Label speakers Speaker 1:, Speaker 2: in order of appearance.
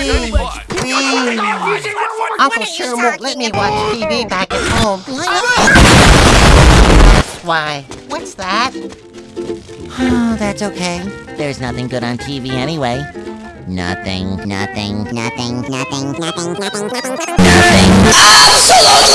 Speaker 1: Please, please. Uncle Sherm won't let me watch TV back at home. That's why. What's that?
Speaker 2: Oh, that's okay. There's nothing good on TV anyway. Nothing, nothing, nothing, nothing, nothing, nothing, nothing, nothing.
Speaker 3: Absolutely!